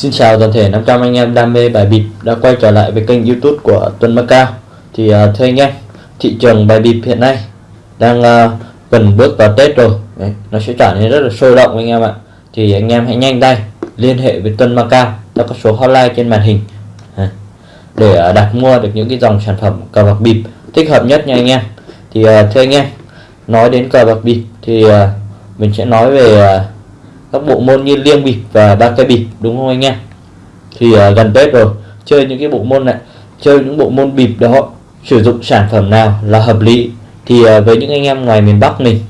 Xin chào toàn thể 500 anh em đam mê bài bịp đã quay trở lại với kênh youtube của Tuấn Macao Thì uh, thưa anh em, thị trường bài bịp hiện nay đang uh, gần bước vào Tết rồi. Đấy, Nó sẽ trở nên rất là sôi động anh em ạ. Thì anh em hãy nhanh tay liên hệ với Tuấn Macao theo các số hotline trên màn hình à, Để uh, đặt mua được những cái dòng sản phẩm cờ bạc bịp thích hợp nhất nha anh em. Thì uh, thưa anh em, nói đến cờ bạc bịp thì uh, mình sẽ nói về uh, các bộ môn như liêng bịp và ba cây bịp đúng không anh em? Thì uh, gần tết rồi chơi những cái bộ môn này chơi những bộ môn bịp đó sử dụng sản phẩm nào là hợp lý? Thì uh, với những anh em ngoài miền Bắc mình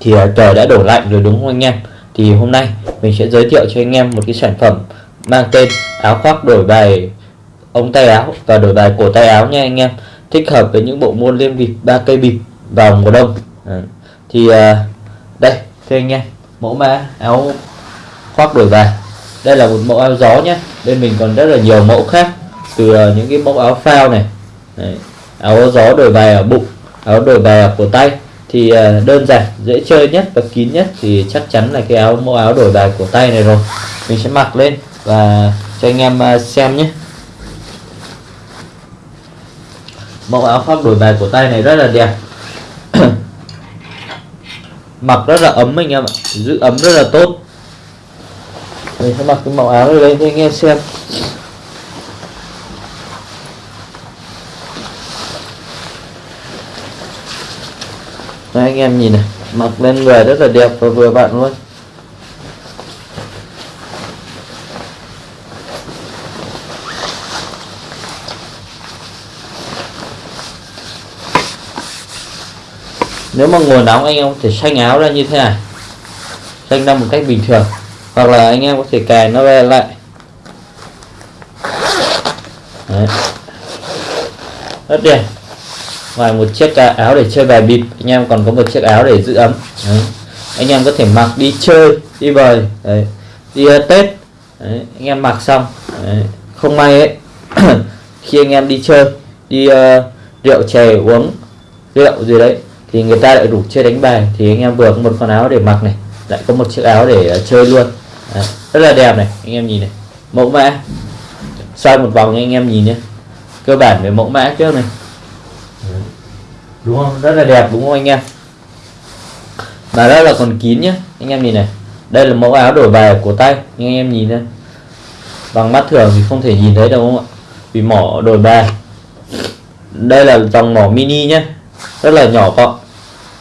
thì uh, trời đã đổ lạnh rồi đúng không anh em? Thì hôm nay mình sẽ giới thiệu cho anh em một cái sản phẩm mang tên áo khoác đổi bài ống tay áo và đổi bài cổ tay áo nha anh em. Thích hợp với những bộ môn liên bịp ba cây bịp vào mùa đông. À, thì uh, đây thưa anh em mẫu mã, áo khoác đổi vàng đây là một mẫu áo gió nhé. Bên mình còn rất là nhiều mẫu khác, từ ờ, những cái mẫu áo phao này. Đấy. áo gió đổi bài ở bụng, áo đổi bài ở cổ tay. Thì ờ, đơn giản, dễ chơi nhất và kín nhất thì chắc chắn là cái áo, mẫu áo đổi bài cổ tay này rồi. Mình sẽ mặc lên và cho anh em ờ, xem nhé. Mẫu áo khoác đổi bài cổ tay này rất là đẹp mặc rất là ấm anh em ạ. Giữ ấm rất là tốt. Mình sẽ mặc cái màu áo này lên cho anh em xem. Đây, anh em nhìn này. Mặc lên người rất là đẹp và vừa vặn luôn. Nếu mà nguồn nóng anh em có thể xanh áo ra như thế này xanh ra một cách bình thường hoặc là anh em có thể cài nó về lại Đấy. rất đẹp ngoài một chiếc áo để chơi bài bịp anh em còn có một chiếc áo để giữ ấm Đấy. anh em có thể mặc đi chơi đi bời Đấy. đi uh, tết Đấy. anh em mặc xong Đấy. không may ấy khi anh em đi chơi đi uh, rượu chè uống rượu gì đấy thì người ta lại đủ chơi đánh bài. Thì anh em vừa có một con áo để mặc này lại có một chiếc áo để ờ, chơi luôn. Đấy, rất là đẹp này anh em nhìn này. Mẫu mã. Xoay một vòng anh em nhìn nhé cơ bản về mẫu mã trước này. Đúng không? Rất là đẹp đúng không anh em? Và đó là còn kín nhé anh em nhìn này. Đây là mẫu áo đổi bài của tay nhưng anh em nhìn đây. Bằng mắt thường thì không thể nhìn thấy đâu không ạ? Vì mỏ đổi bài. Đây là dòng mỏ mini nhé rất là nhỏ gọn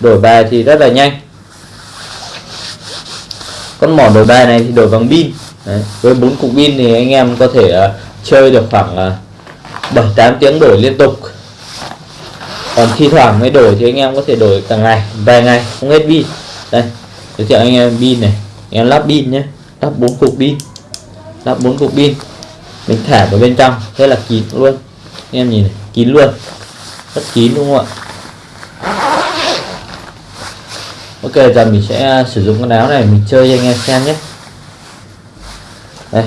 đổi bài thì rất là nhanh. Con mỏ đổi bài này thì đổi bằng pin. Đấy. với bốn cục pin thì anh em có thể uh, chơi được khoảng uh, tám tiếng đổi liên tục. Còn thi thoảng mới đổi thì anh em có thể đổi cả ngày vài ngày không hết pin. Đây giới thiệu anh em pin này. Anh em lắp pin nhé lắp bốn cục pin lắp bốn cục pin. Mình thả vào bên trong thế là kín luôn. Anh em nhìn này kín luôn rất kín đúng không ạ? Ok giờ mình sẽ à, sử dụng con áo này mình chơi cho anh em xem nhé. Đây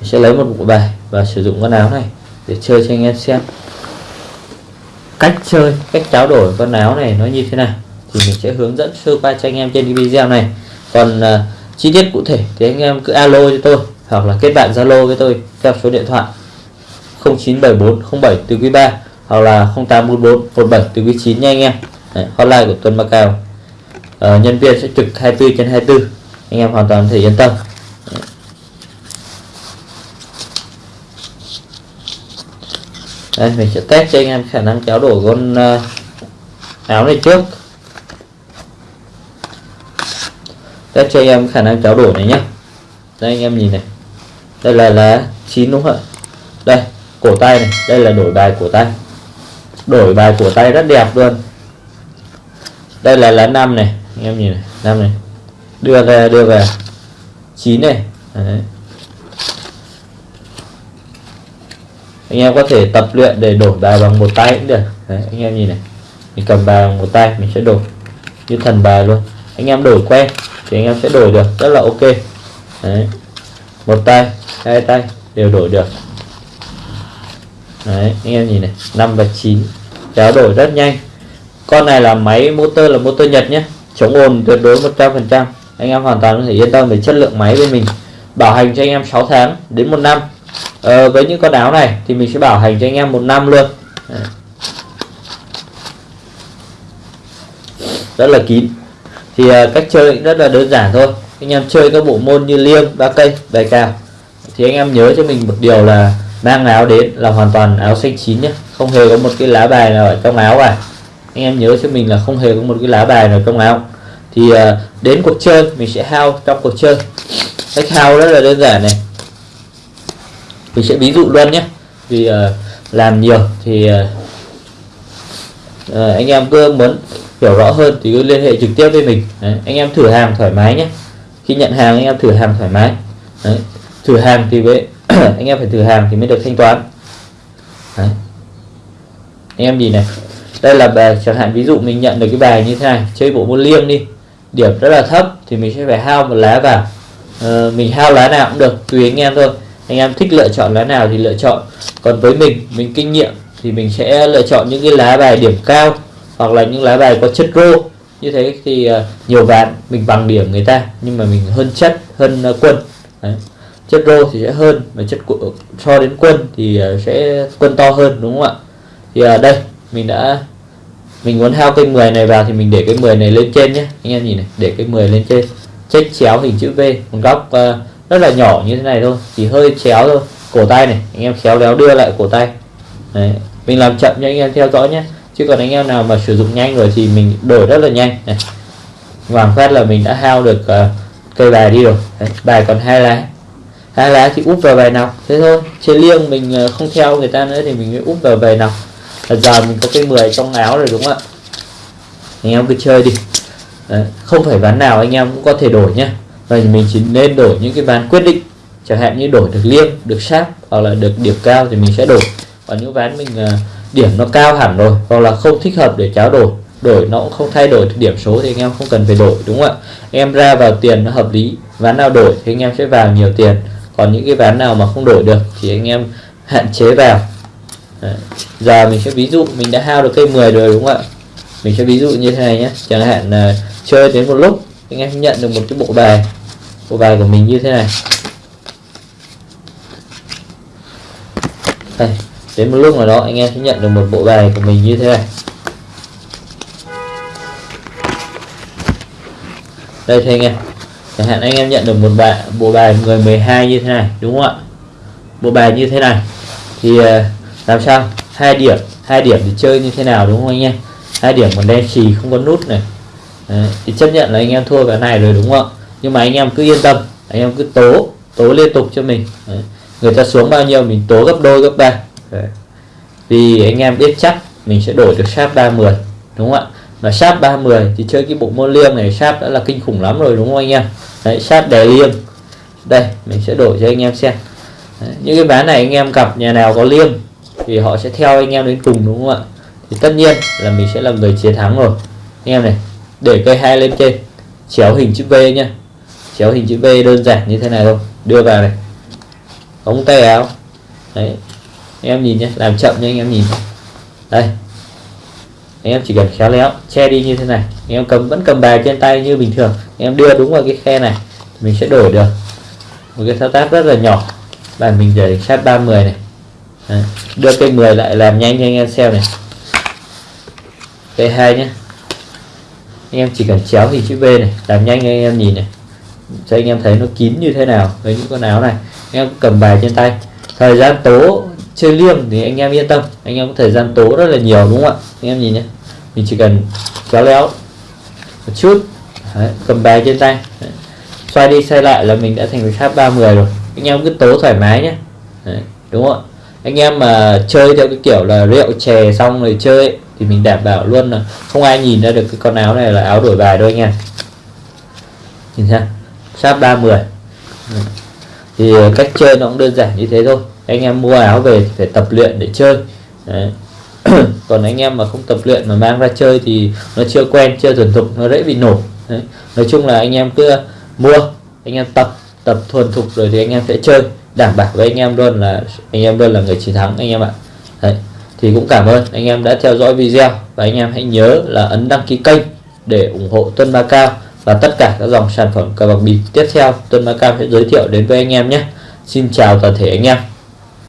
mình sẽ lấy một bộ bài và sử dụng con áo này để chơi cho anh em xem. Cách chơi cách tráo đổi con áo này nó như thế nào thì mình sẽ hướng dẫn sơ qua cho anh em trên video này. Còn uh, chi tiết cụ thể thì anh em cứ alo cho tôi hoặc là kết bạn zalo với tôi theo số điện thoại 0974 07 từ quý 3 hoặc là 0844 17 từ quý 9 nha anh em. Đấy, hotline của Tuấn Macau uh, nhân viên sẽ trực 24 trên 24 anh em hoàn toàn thể yên tâm. Đây mình sẽ test cho anh em khả năng kéo đổ con uh, áo này trước. Test cho anh em khả năng kéo đổ này nhé đây anh em nhìn này. Đây là lá chín đúng không ạ? Đây cổ tay này. Đây là đổi bài cổ tay. Đổi bài cổ tay rất đẹp luôn. Đây là lá năm này anh em nhìn này năm này. Đưa về đưa về. Chín này. Đấy. anh em có thể tập luyện để đổi bài bằng một tay cũng được. Đấy, anh em nhìn này. Mình cầm bài bằng một tay mình sẽ đổi như thần bài luôn. Anh em đổi quen thì anh em sẽ đổi được rất là ok. Đấy. một tay hai tay đều đổi được. Đấy, anh em nhìn này. 5 và 9 kéo đổi rất nhanh. Con này là máy motor là motor Nhật nhé chống ồn tuyệt đối 100% anh em hoàn toàn có thể yên tâm về chất lượng máy bên mình. Bảo hành cho anh em 6 tháng đến một năm. Ờ, với những con áo này thì mình sẽ bảo hành cho anh em một năm luôn. Rất là kín. Thì ờ, cách chơi rất là đơn giản thôi. Anh em chơi các bộ môn như liêng ba cây bài cào. Thì anh em nhớ cho mình một điều là mang áo đến là hoàn toàn áo xanh chín nhé. Không hề có một cái lá bài nào ở trong áo cả anh em nhớ cho mình là không hề có một cái lá bài nào trong áo. Thì uh, đến cuộc chơi mình sẽ hao trong cuộc chơi. Cách hao rất là đơn giản này. Mình sẽ ví dụ luôn nhé. Vì uh, làm nhiều thì uh, anh em cứ muốn hiểu rõ hơn thì cứ liên hệ trực tiếp với mình. Đấy, anh em thử hàng thoải mái nhé. Khi nhận hàng anh em thử hàng thoải mái. Đấy, thử hàng thì với anh em phải thử hàng thì mới được thanh toán. Đấy. anh em gì này đây là bài chẳng hạn ví dụ mình nhận được cái bài như thế này chơi bộ môn liêng đi. Điểm rất là thấp thì mình sẽ phải hao một lá vào. Ờ, mình hao lá nào cũng được tùy anh em thôi. Anh em thích lựa chọn lá nào thì lựa chọn. Còn với mình mình kinh nghiệm thì mình sẽ lựa chọn những cái lá bài điểm cao hoặc là những lá bài có chất rô. Như thế thì uh, nhiều ván mình bằng điểm người ta nhưng mà mình hơn chất hơn uh, quân. Đấy. chất rô thì sẽ hơn và chất so đến quân thì uh, sẽ quân to hơn đúng không ạ? Thì uh, đây mình đã mình muốn hao cây 10 này vào thì mình để cái 10 này lên trên nhé anh em nhìn này để cái 10 lên trên. Check chéo hình chữ V một góc uh, rất là nhỏ như thế này thôi chỉ hơi chéo thôi. Cổ tay này anh em khéo léo đưa lại cổ tay. Đấy. mình làm chậm cho anh em theo dõi nhé chứ còn anh em nào mà sử dụng nhanh rồi thì mình đổi rất là nhanh. Này hoàng phát là mình đã hao được uh, cây bài đi rồi. Đấy, bài còn hai lá. Hai lá thì úp vào bài nào? Thế thôi. Chơi liêng mình uh, không theo người ta nữa thì mình úp vào bài nào là giờ mình có cái 10 trong áo rồi đúng không ạ? Anh em cứ chơi đi. Đấy, không phải ván nào anh em cũng có thể đổi nhé và mình chỉ nên đổi những cái ván quyết định. Chẳng hạn như đổi được liêng được sáp hoặc là được điểm cao thì mình sẽ đổi. Còn những ván mình uh, điểm nó cao hẳn rồi hoặc là không thích hợp để cháo đổi đổi nó cũng không thay đổi được điểm số thì anh em không cần phải đổi đúng không ạ? Em ra vào tiền nó hợp lý ván nào đổi thì anh em sẽ vào nhiều tiền. Còn những cái ván nào mà không đổi được thì anh em hạn chế vào. Đấy. giờ mình sẽ ví dụ, mình đã hao được cây 10 rồi đúng không ạ? Mình sẽ ví dụ như thế này nhé. Chẳng hạn là chơi đến một lúc, anh em nhận được một cái bộ bài. Bộ bài của mình như thế này. Đây, đến một lúc nào đó anh em sẽ nhận được một bộ bài của mình như thế này. Đây thưa anh em. Chẳng hạn anh em nhận được một bài, bộ bài người 12 như thế này, đúng không ạ? Bộ bài như thế này. Thì ờ, làm sao? Hai điểm. Hai điểm thì chơi như thế nào đúng không anh em? Hai điểm còn đen xì không có nút này. Đấy, thì chấp nhận là anh em thua cái này rồi đúng không ạ? Nhưng mà anh em cứ yên tâm. Anh em cứ tố tố liên tục cho mình. Đấy. người ta xuống bao nhiêu mình tố gấp đôi gấp ba. Vì anh em biết chắc mình sẽ đổi được sáp 30 đúng không ạ? Mà sáp 30 thì chơi cái bộ môn liêng này sáp đã là kinh khủng lắm rồi đúng không anh em? Đấy đè liêng đây mình sẽ đổi cho anh em xem. Đấy, những cái ván này anh em gặp nhà nào có liêng thì họ sẽ theo anh em đến cùng, đúng không ạ? Thì tất nhiên là mình sẽ là người chiến thắng rồi. Anh em này, để cây hai lên trên. Chéo hình chữ V nhá. Chéo hình chữ V đơn giản như thế này thôi. Đưa vào này. Ống tay áo. Đấy. Anh em nhìn nhé làm chậm nha anh em nhìn. Đây. Anh em chỉ cần khéo léo, che đi như thế này. Anh em cầm, vẫn cầm bài trên tay như bình thường. Anh em đưa đúng vào cái khe này, mình sẽ đổi được. Một cái thao tác rất là nhỏ. Bàn mình để sát 30 này. Đưa cây 10 lại làm nhanh cho anh em xem này. Cây hai nhé anh em chỉ cần chéo hình chữ V này làm nhanh cho anh em nhìn này. Cho anh em thấy nó kín như thế nào với những con áo này. Anh em cầm bài trên tay. Thời gian tố chơi liêng thì anh em yên tâm. Anh em có thời gian tố rất là nhiều đúng không ạ? Anh em nhìn nhé mình chỉ cần kéo léo một chút. Đấy, cầm bài trên tay. Đấy. xoay đi xoay lại là mình đã thành cái tháp 30 rồi. Anh em cứ tố thoải mái nhé Đấy, đúng không ạ? Anh em mà chơi theo cái kiểu là rượu chè xong rồi chơi ấy, thì mình đảm bảo luôn là không ai nhìn ra được cái con áo này là áo đổi bài đâu anh em. Nhìn xem sáp 30 thì ờ, cách chơi nó cũng đơn giản như thế thôi. Anh em mua áo về thì phải tập luyện để chơi. Đấy. còn anh em mà không tập luyện mà mang ra chơi thì nó chưa quen chưa thuần thục nó dễ bị nổ. Đấy. nói chung là anh em cứ mua anh em tập tập thuần thục rồi thì anh em sẽ chơi đảm bảo với anh em luôn là, anh em luôn là người chiến thắng, anh em ạ Đấy. thì cũng cảm ơn anh em đã theo dõi video và anh em hãy nhớ là ấn đăng ký kênh để ủng hộ Tuân Ba Cao và tất cả các dòng sản phẩm cờ bạc bịp tiếp theo Tuấn Macao sẽ giới thiệu đến với anh em nhé Xin chào toàn thể anh em